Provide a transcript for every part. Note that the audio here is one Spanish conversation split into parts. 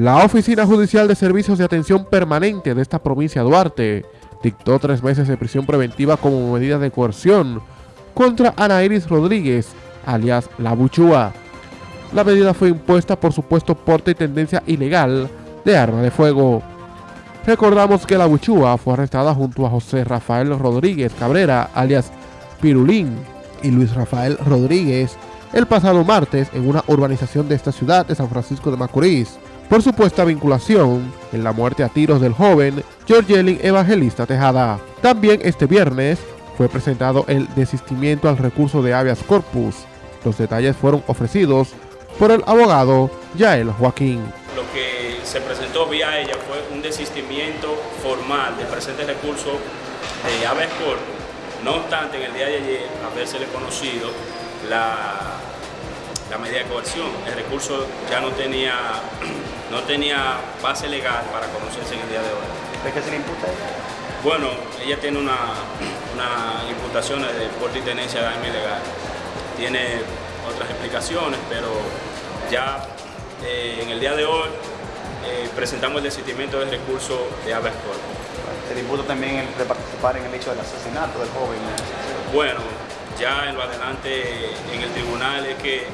La Oficina Judicial de Servicios de Atención Permanente de esta provincia de Duarte dictó tres meses de prisión preventiva como medida de coerción contra Ana Iris Rodríguez, alias La Buchúa. La medida fue impuesta por supuesto porte y tendencia ilegal de arma de fuego. Recordamos que La Buchúa fue arrestada junto a José Rafael Rodríguez Cabrera, alias Pirulín, y Luis Rafael Rodríguez el pasado martes en una urbanización de esta ciudad de San Francisco de Macorís por supuesta vinculación en la muerte a tiros del joven Georgelin Evangelista Tejada. También este viernes fue presentado el desistimiento al recurso de habeas corpus. Los detalles fueron ofrecidos por el abogado Yael Joaquín. Lo que se presentó vía ella fue un desistimiento formal del presente recurso de habeas corpus. No obstante, en el día de ayer, habérsele conocido la, la medida de coerción. El recurso ya no tenía, no tenía base legal para conocerse en el día de hoy. ¿De qué se le imputa a ella? Bueno, ella tiene una, una imputación de porte y tenencia de arma ilegal. Tiene otras explicaciones, pero ya eh, en el día de hoy eh, presentamos el desistimiento del recurso de habeas corpus. Se le imputa también el de participar en el hecho del asesinato del joven. Bueno, ya en lo adelante en el tribunal es que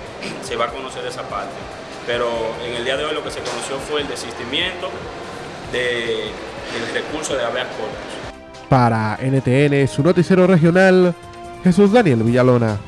se va a conocer esa parte. Pero en el día de hoy lo que se conoció fue el desistimiento de, del recurso de habeas corpus. Para NTN, su noticiero regional, Jesús Daniel Villalona.